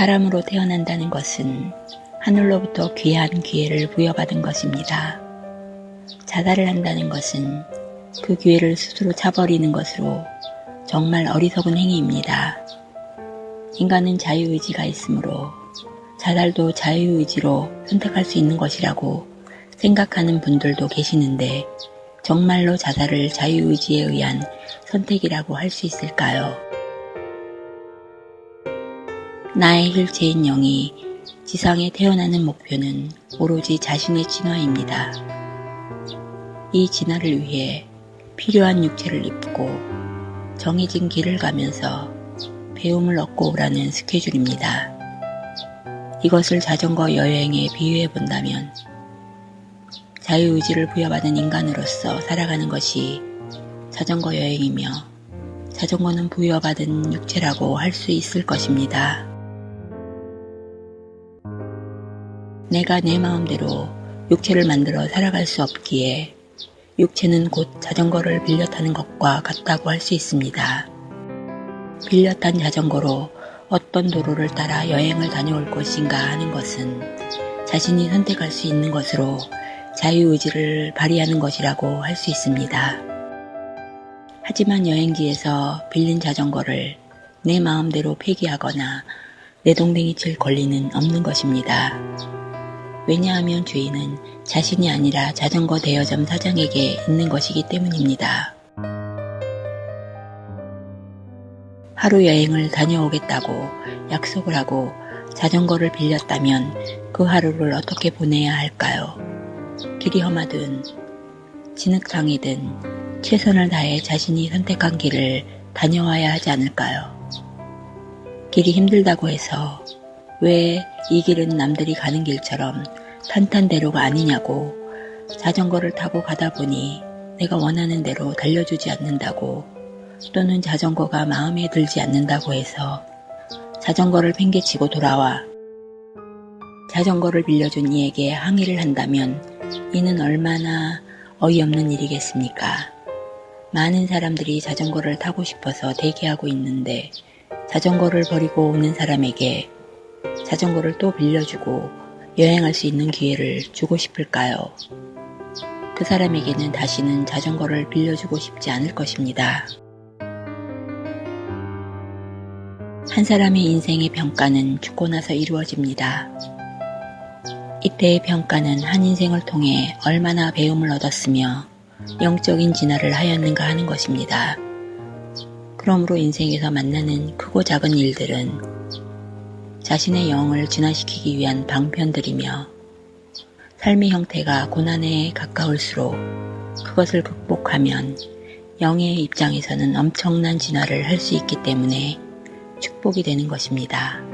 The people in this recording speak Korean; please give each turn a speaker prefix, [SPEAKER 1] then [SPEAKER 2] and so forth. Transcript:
[SPEAKER 1] 사람으로 태어난다는 것은 하늘로부터 귀한 기회를 부여받은 것입니다. 자살을 한다는 것은 그 기회를 스스로 차버리는 것으로 정말 어리석은 행위입니다. 인간은 자유의지가 있으므로 자살도 자유의지로 선택할 수 있는 것이라고 생각하는 분들도 계시는데 정말로 자살을 자유의지에 의한 선택이라고 할 수 있을까요? 나의 실체인 영이 지상에 태어나는 목표는 오로지 자신의 진화입니다. 이 진화를 위해 필요한 육체를 입고 정해진 길을 가면서 배움을 얻고 오라는 스케줄입니다. 이것을 자전거 여행에 비유해 본다면 자유의지를 부여받은 인간으로서 살아가는 것이 자전거 여행이며 자전거는 부여받은 육체라고 할 수 있을 것입니다. 내가 내 마음대로 육체를 만들어 살아갈 수 없기에 육체는 곧 자전거를 빌려 타는 것과 같다고 할 수 있습니다. 빌려 탄 자전거로 어떤 도로를 따라 여행을 다녀올 것인가 하는 것은 자신이 선택할 수 있는 것으로 자유의지를 발휘하는 것이라고 할 수 있습니다. 하지만 여행지에서 빌린 자전거를 내 마음대로 폐기하거나 내 동댕이 칠 권리는 없는 것입니다. 왜냐하면 주인은 자신이 아니라 자전거 대여점 사장에게 있는 것이기 때문입니다. 하루 여행을 다녀오겠다고 약속을 하고 자전거를 빌렸다면 그 하루를 어떻게 보내야 할까요? 길이 험하든 진흙탕이든 최선을 다해 자신이 선택한 길을 다녀와야 하지 않을까요? 길이 힘들다고 해서 왜 이 길은 남들이 가는 길처럼 탄탄대로가 아니냐고 자전거를 타고 가다 보니 내가 원하는 대로 달려주지 않는다고 또는 자전거가 마음에 들지 않는다고 해서 자전거를 팽개치고 돌아와 자전거를 빌려준 이에게 항의를 한다면 이는 얼마나 어이없는 일이겠습니까? 많은 사람들이 자전거를 타고 싶어서 대기하고 있는데 자전거를 버리고 오는 사람에게 자전거를 또 빌려주고 여행할 수 있는 기회를 주고 싶을까요? 그 사람에게는 다시는 자전거를 빌려주고 싶지 않을 것입니다. 한 사람의 인생의 평가는 죽고 나서 이루어집니다. 이때의 평가는 한 인생을 통해 얼마나 배움을 얻었으며 영적인 진화를 하였는가 하는 것입니다. 그러므로 인생에서 만나는 크고 작은 일들은 자신의 영을 진화시키기 위한 방편들이며 삶의 형태가 고난에 가까울수록 그것을 극복하면 영의 입장에서는 엄청난 진화를 할 수 있기 때문에 축복이 되는 것입니다.